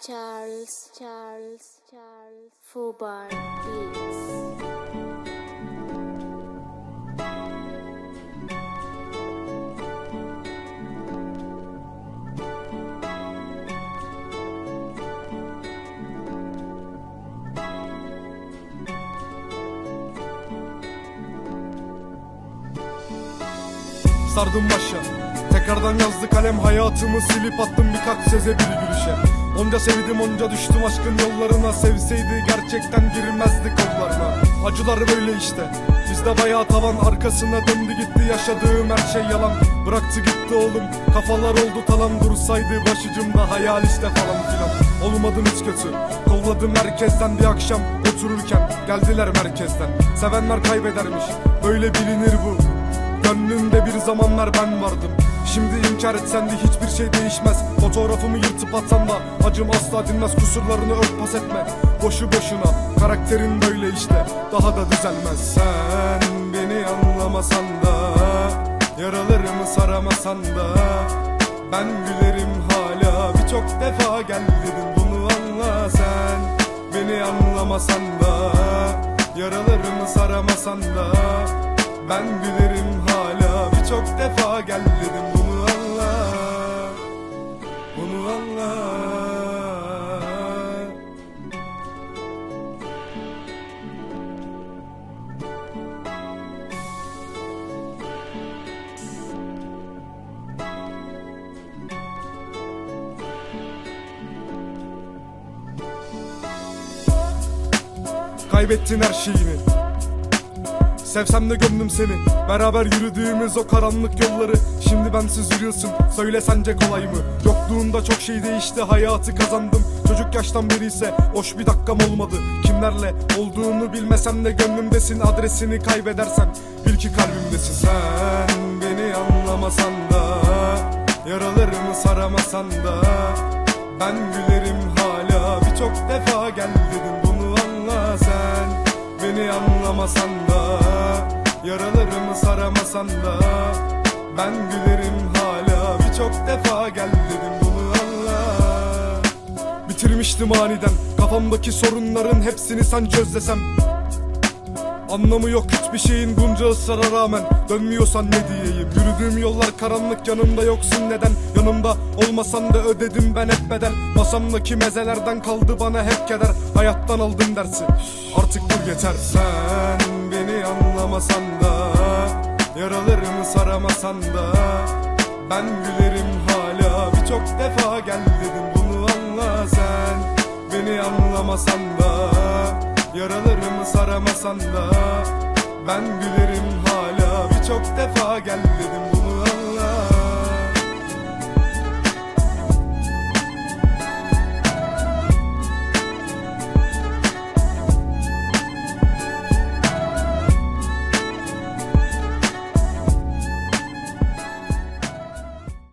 Charles, Charles, Charles, Fubar Beats. Sardım başa. Tekrardan yazdı kalem. Hayatımı silip attım birkaç seze bir gülüşe Onca sevdim onca düştüm aşkın yollarına. Sevseydi gerçekten girmezdi kollarına. Acılar böyle işte. Bizde bayağı tavan arkasına döndü gitti Yaşadığım her şey yalan. Bıraktı gitti oğlum Kafalar oldu talan. Dursaydı başucumda hayal işte falan filan. Olmadım hiç kötü. Kolladım herkesten bir akşam Otururken. Geldiler merkezden. Sevenler kaybedermiş. Böyle bilinir bu. Gönlümde bir zamanlar ben vardım Şimdi inkar etsen de hiçbir şey değişmez. Fotoğrafımı yırtıp atsan da Acım asla dinmez. Kusurlarını örtbas etme. Boşu boşuna. Karakterin böyle işte. Daha da düzelmez. Sen beni anlamasan da Yaralarımı saramasan da Ben gülerim hala. Birçok defa gel dedim bunu anla sen. Beni anlamasan da Yaralarımı saramasan da ben gülerim hala. Birçok defa gel dedim Kaybettin her şeyini. Sevsem de gömdüm seni. Beraber yürüdüğümüz o karanlık yolları. Şimdi bensiz yürüyorsun. Söyle sence kolay mı? Yokluğunda çok şey değişti. Hayatı kazandım. Çocuk yaştan beri ise Hoş bir dakikam olmadı. Kimlerle olduğunu bilmesem de Gönlümdesin. Adresini kaybedersen Bil ki kalbimdesin. Sen beni anlamasan da Yaralarımı saramasan da Ben gülerim hala Beni anlamasan da Yaralarımı saramasan da Ben gülerim hala. Birçok defa gel dedim bunu anla. Bitirmiştim aniden Kafamdaki sorunların hepsini sen çöz desem Anlamı yok hiçbir şeyin bunca ısrara rağmen. Dönmüyorsan ne diyeyim? Yürüdüğüm yollar karanlık yanımda yoksun neden? Yanımda olmasan da ödedim ben hep bedel. Masamdaki mezelerden kaldı bana hep keder. Hayattan aldım dersi. Artık dur yeter. Sen beni anlamasan da Yaralarımı saramasan da Ben gülerim hala. Birçok defa gel dedim bunu anla sen. Beni anlamasan da Yaralarımı saramasan da Ben gülerim hala. Birçok defa gel dedim